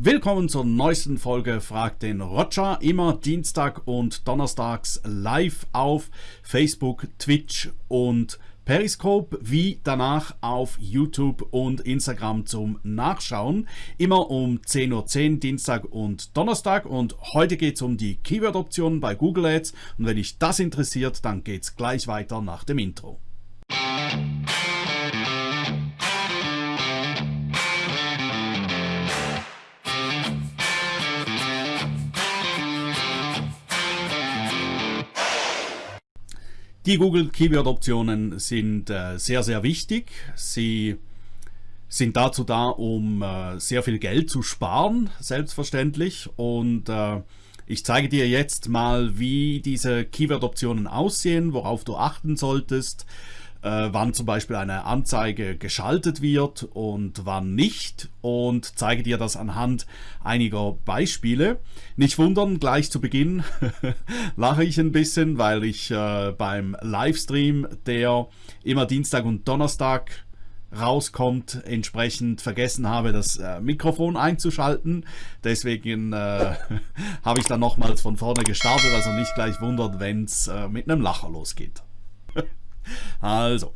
Willkommen zur neuesten Folge Frag den Roger. Immer Dienstag und Donnerstags live auf Facebook, Twitch und Periscope, wie danach auf YouTube und Instagram zum Nachschauen. Immer um 10.10 Uhr .10, Dienstag und Donnerstag. Und heute geht es um die Keyword-Optionen bei Google Ads. Und wenn dich das interessiert, dann geht es gleich weiter nach dem Intro. Die Google Keyword Optionen sind äh, sehr, sehr wichtig. Sie sind dazu da, um äh, sehr viel Geld zu sparen, selbstverständlich. Und äh, ich zeige dir jetzt mal, wie diese Keyword Optionen aussehen, worauf du achten solltest, wann zum Beispiel eine Anzeige geschaltet wird und wann nicht und zeige dir das anhand einiger Beispiele. Nicht wundern, gleich zu Beginn lache ich ein bisschen, weil ich äh, beim Livestream, der immer Dienstag und Donnerstag rauskommt, entsprechend vergessen habe, das äh, Mikrofon einzuschalten. Deswegen äh, habe ich dann nochmals von vorne gestartet, also nicht gleich wundert, wenn es äh, mit einem Lacher losgeht. Also,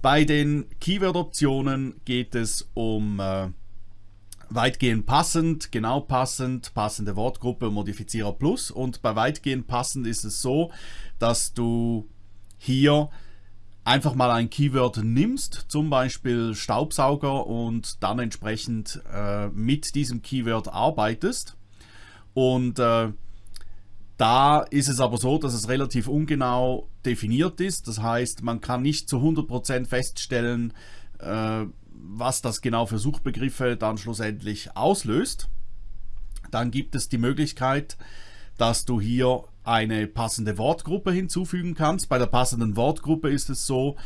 bei den Keyword-Optionen geht es um äh, weitgehend passend, genau passend, passende Wortgruppe, Modifizierer Plus. Und bei weitgehend passend ist es so, dass du hier einfach mal ein Keyword nimmst, zum Beispiel Staubsauger und dann entsprechend äh, mit diesem Keyword arbeitest. Und äh, da ist es aber so, dass es relativ ungenau definiert ist. Das heißt, man kann nicht zu 100% feststellen, äh, was das genau für Suchbegriffe dann schlussendlich auslöst. Dann gibt es die Möglichkeit, dass du hier eine passende Wortgruppe hinzufügen kannst. Bei der passenden Wortgruppe ist es so,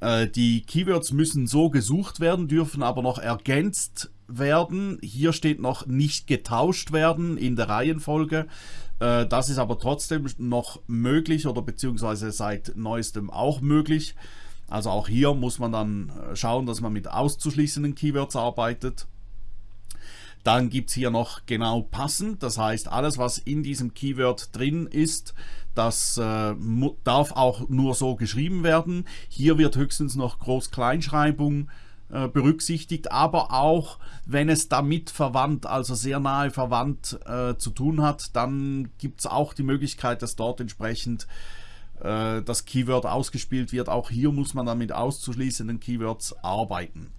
äh, die Keywords müssen so gesucht werden, dürfen aber noch ergänzt werden. Hier steht noch nicht getauscht werden in der Reihenfolge. Äh, das ist aber trotzdem noch möglich oder beziehungsweise seit neuestem auch möglich. Also auch hier muss man dann äh, schauen, dass man mit auszuschließenden Keywords arbeitet. Dann gibt es hier noch genau passend, das heißt alles was in diesem Keyword drin ist, das äh, darf auch nur so geschrieben werden. Hier wird höchstens noch Groß-Kleinschreibung äh, berücksichtigt, aber auch wenn es damit verwandt, also sehr nahe verwandt äh, zu tun hat, dann gibt es auch die Möglichkeit, dass dort entsprechend äh, das Keyword ausgespielt wird. Auch hier muss man dann mit auszuschließenden Keywords arbeiten.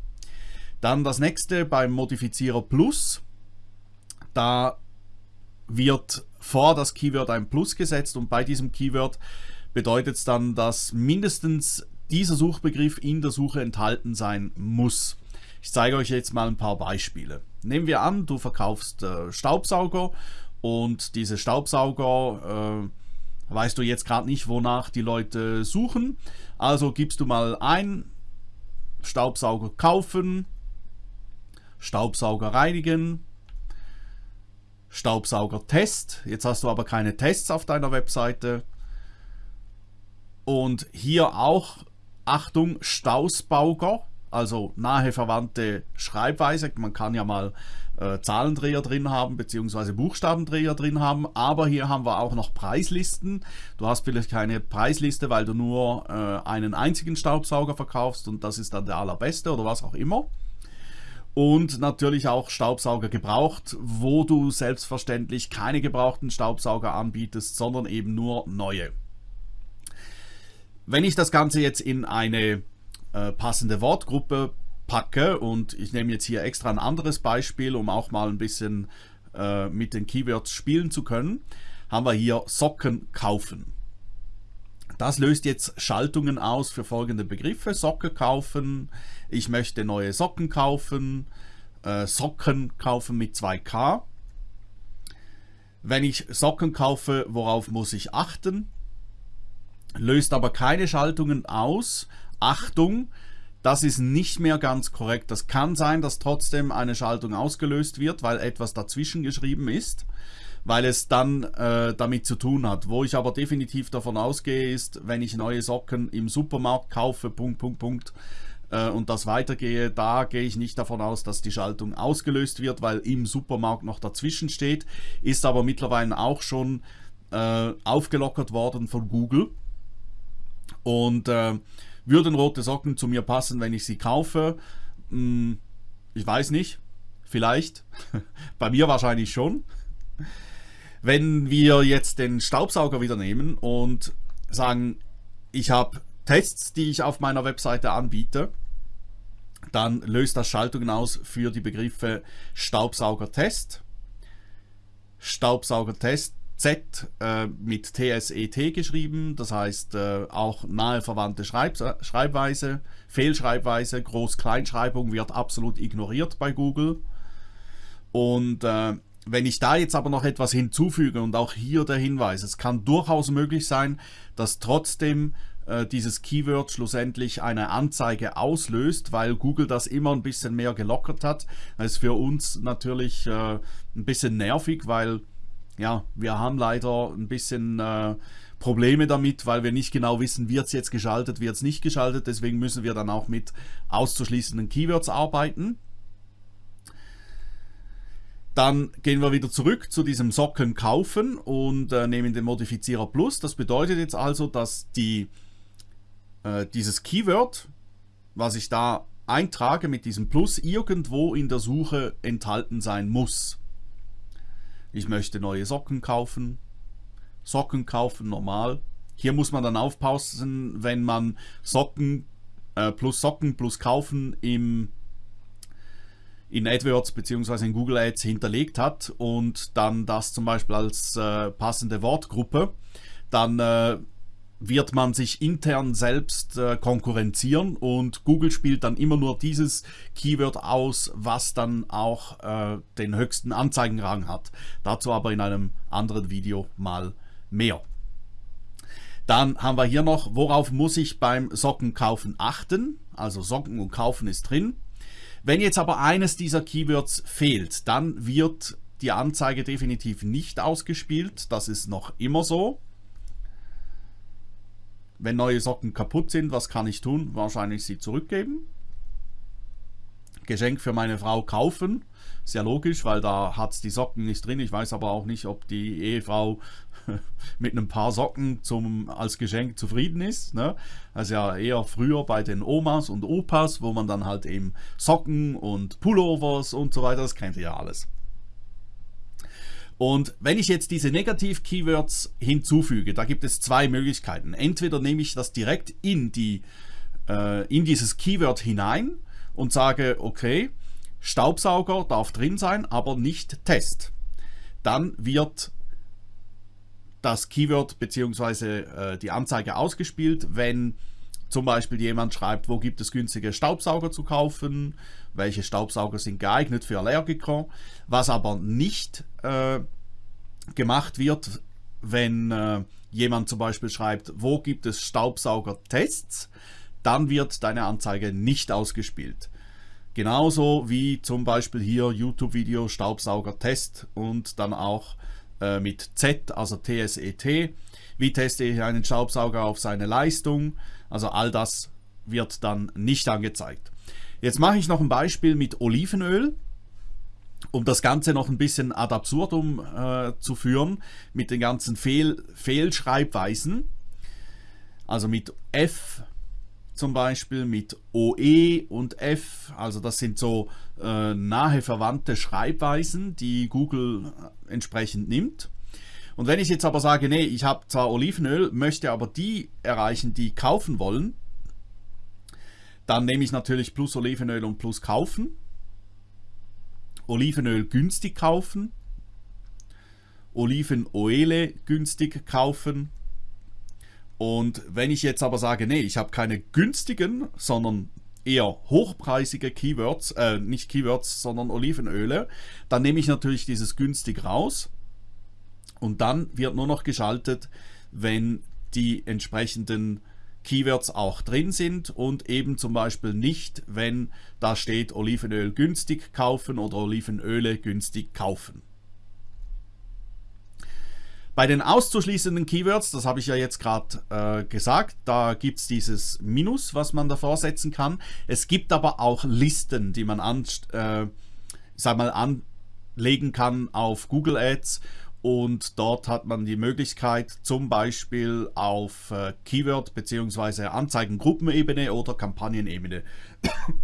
Dann das nächste beim Modifizierer Plus. Da wird vor das Keyword ein Plus gesetzt und bei diesem Keyword bedeutet es dann, dass mindestens dieser Suchbegriff in der Suche enthalten sein muss. Ich zeige euch jetzt mal ein paar Beispiele. Nehmen wir an, du verkaufst äh, Staubsauger und diese Staubsauger äh, weißt du jetzt gerade nicht, wonach die Leute suchen. Also gibst du mal ein, Staubsauger kaufen, Staubsauger reinigen, Staubsauger Test. Jetzt hast du aber keine Tests auf deiner Webseite. Und hier auch Achtung, Stausbauger, also nahe verwandte Schreibweise. Man kann ja mal äh, Zahlendreher drin haben, beziehungsweise Buchstabendreher drin haben. Aber hier haben wir auch noch Preislisten. Du hast vielleicht keine Preisliste, weil du nur äh, einen einzigen Staubsauger verkaufst und das ist dann der allerbeste oder was auch immer. Und natürlich auch Staubsauger gebraucht, wo du selbstverständlich keine gebrauchten Staubsauger anbietest, sondern eben nur neue. Wenn ich das Ganze jetzt in eine äh, passende Wortgruppe packe und ich nehme jetzt hier extra ein anderes Beispiel, um auch mal ein bisschen äh, mit den Keywords spielen zu können, haben wir hier Socken kaufen. Das löst jetzt Schaltungen aus für folgende Begriffe. Socke kaufen, ich möchte neue Socken kaufen, äh, Socken kaufen mit 2K. Wenn ich Socken kaufe, worauf muss ich achten? Löst aber keine Schaltungen aus. Achtung, das ist nicht mehr ganz korrekt. Das kann sein, dass trotzdem eine Schaltung ausgelöst wird, weil etwas dazwischen geschrieben ist, weil es dann äh, damit zu tun hat. Wo ich aber definitiv davon ausgehe, ist, wenn ich neue Socken im Supermarkt kaufe, Punkt, Punkt, Punkt, äh, und das weitergehe, da gehe ich nicht davon aus, dass die Schaltung ausgelöst wird, weil im Supermarkt noch dazwischen steht, ist aber mittlerweile auch schon äh, aufgelockert worden von Google. Und äh, würden rote Socken zu mir passen, wenn ich sie kaufe? Hm, ich weiß nicht. Vielleicht. Bei mir wahrscheinlich schon. Wenn wir jetzt den Staubsauger wieder nehmen und sagen, ich habe Tests, die ich auf meiner Webseite anbiete, dann löst das Schaltungen aus für die Begriffe Staubsaugertest, Staubsaugertest Z äh, mit TSET geschrieben, das heißt äh, auch nahe verwandte Schreib Schreibweise, Fehlschreibweise, Groß-Kleinschreibung wird absolut ignoriert bei Google. Und äh, wenn ich da jetzt aber noch etwas hinzufüge und auch hier der Hinweis, es kann durchaus möglich sein, dass trotzdem äh, dieses Keyword schlussendlich eine Anzeige auslöst, weil Google das immer ein bisschen mehr gelockert hat. Das ist für uns natürlich äh, ein bisschen nervig, weil ja, wir haben leider ein bisschen äh, Probleme damit, weil wir nicht genau wissen, wird es jetzt geschaltet, wird es nicht geschaltet. Deswegen müssen wir dann auch mit auszuschließenden Keywords arbeiten. Dann gehen wir wieder zurück zu diesem Socken kaufen und äh, nehmen den Modifizierer Plus. Das bedeutet jetzt also, dass die, äh, dieses Keyword, was ich da eintrage mit diesem Plus, irgendwo in der Suche enthalten sein muss ich möchte neue Socken kaufen, Socken kaufen, normal. Hier muss man dann aufpassen, wenn man Socken äh, plus Socken plus kaufen im in AdWords bzw. in Google Ads hinterlegt hat und dann das zum Beispiel als äh, passende Wortgruppe, dann äh, wird man sich intern selbst äh, konkurrenzieren und Google spielt dann immer nur dieses Keyword aus, was dann auch äh, den höchsten Anzeigenrang hat. Dazu aber in einem anderen Video mal mehr. Dann haben wir hier noch, worauf muss ich beim Sockenkaufen achten? Also Socken und Kaufen ist drin. Wenn jetzt aber eines dieser Keywords fehlt, dann wird die Anzeige definitiv nicht ausgespielt. Das ist noch immer so. Wenn neue Socken kaputt sind, was kann ich tun? Wahrscheinlich sie zurückgeben. Geschenk für meine Frau kaufen. Sehr logisch, weil da hat es die Socken nicht drin. Ich weiß aber auch nicht, ob die Ehefrau mit einem paar Socken zum, als Geschenk zufrieden ist. Ne? Also ja eher früher bei den Omas und Opas, wo man dann halt eben Socken und Pullovers und so weiter, das kennt ihr ja alles. Und wenn ich jetzt diese Negativ-Keywords hinzufüge, da gibt es zwei Möglichkeiten. Entweder nehme ich das direkt in, die, äh, in dieses Keyword hinein und sage, okay, Staubsauger darf drin sein, aber nicht Test. Dann wird das Keyword bzw. Äh, die Anzeige ausgespielt, wenn zum Beispiel jemand schreibt, wo gibt es günstige Staubsauger zu kaufen, welche Staubsauger sind geeignet für Allergiker. Was aber nicht äh, gemacht wird, wenn äh, jemand zum Beispiel schreibt, wo gibt es Staubsauger-Tests, dann wird deine Anzeige nicht ausgespielt. Genauso wie zum Beispiel hier YouTube-Video Staubsauger-Test und dann auch äh, mit Z, also TSET. Wie teste ich einen Staubsauger auf seine Leistung? Also all das wird dann nicht angezeigt. Jetzt mache ich noch ein Beispiel mit Olivenöl, um das Ganze noch ein bisschen ad absurdum äh, zu führen, mit den ganzen Fehl Fehlschreibweisen. Also mit F zum Beispiel, mit OE und F, also das sind so äh, nahe verwandte Schreibweisen, die Google äh, entsprechend nimmt. Und wenn ich jetzt aber sage, nee, ich habe zwar Olivenöl, möchte aber die erreichen, die kaufen wollen, dann nehme ich natürlich plus Olivenöl und plus kaufen. Olivenöl günstig kaufen. Olivenoile günstig kaufen. Und wenn ich jetzt aber sage, nee, ich habe keine günstigen, sondern eher hochpreisige Keywords, äh, nicht Keywords, sondern Olivenöle, dann nehme ich natürlich dieses günstig raus und dann wird nur noch geschaltet, wenn die entsprechenden Keywords auch drin sind und eben zum Beispiel nicht, wenn da steht Olivenöl günstig kaufen oder Olivenöle günstig kaufen. Bei den auszuschließenden Keywords, das habe ich ja jetzt gerade äh, gesagt, da gibt es dieses Minus, was man davor setzen kann. Es gibt aber auch Listen, die man an, äh, sag mal, anlegen kann auf Google Ads und dort hat man die Möglichkeit zum Beispiel auf äh, Keyword- bzw. Anzeigengruppenebene oder Kampagnenebene.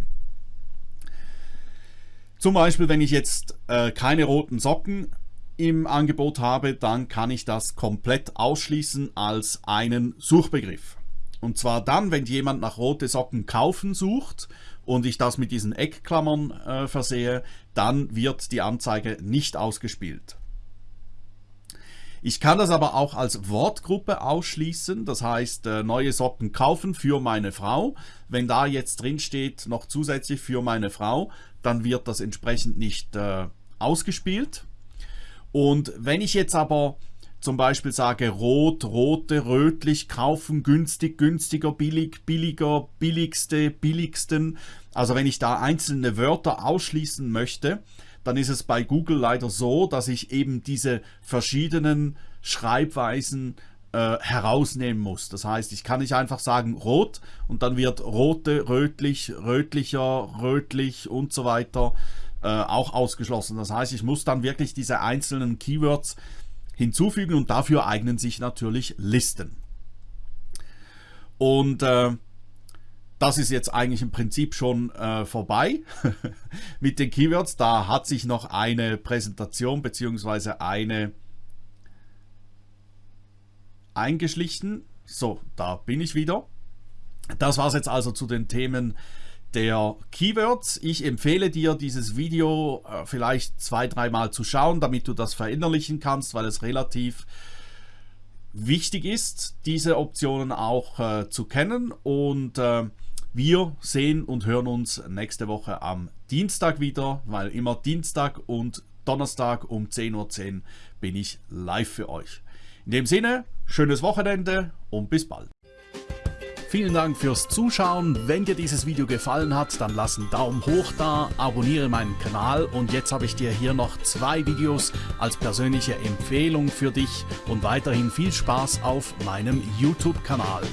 zum Beispiel, wenn ich jetzt äh, keine roten Socken im Angebot habe, dann kann ich das komplett ausschließen als einen Suchbegriff. Und zwar dann, wenn jemand nach rote Socken kaufen sucht und ich das mit diesen Eckklammern äh, versehe, dann wird die Anzeige nicht ausgespielt. Ich kann das aber auch als Wortgruppe ausschließen, das heißt äh, neue Socken kaufen für meine Frau. Wenn da jetzt drin steht noch zusätzlich für meine Frau, dann wird das entsprechend nicht äh, ausgespielt. Und wenn ich jetzt aber zum Beispiel sage rot, rote, rötlich, kaufen, günstig, günstiger, billig, billiger, billigste, billigsten, also wenn ich da einzelne Wörter ausschließen möchte, dann ist es bei Google leider so, dass ich eben diese verschiedenen Schreibweisen äh, herausnehmen muss. Das heißt, ich kann nicht einfach sagen rot und dann wird rote, rötlich, rötlicher, rötlich und so weiter äh, auch ausgeschlossen. Das heißt, ich muss dann wirklich diese einzelnen Keywords hinzufügen und dafür eignen sich natürlich Listen. Und äh, das ist jetzt eigentlich im Prinzip schon äh, vorbei mit den Keywords. Da hat sich noch eine Präsentation bzw. eine eingeschlichen. So, da bin ich wieder. Das war es jetzt also zu den Themen der Keywords. Ich empfehle dir, dieses Video äh, vielleicht zwei, dreimal zu schauen, damit du das verinnerlichen kannst, weil es relativ wichtig ist, diese Optionen auch äh, zu kennen. Und äh, wir sehen und hören uns nächste Woche am Dienstag wieder, weil immer Dienstag und Donnerstag um 10.10 Uhr .10 bin ich live für euch. In dem Sinne, schönes Wochenende und bis bald. Vielen Dank fürs Zuschauen. Wenn dir dieses Video gefallen hat, dann lass einen Daumen hoch da, abonniere meinen Kanal und jetzt habe ich dir hier noch zwei Videos als persönliche Empfehlung für dich und weiterhin viel Spaß auf meinem YouTube-Kanal.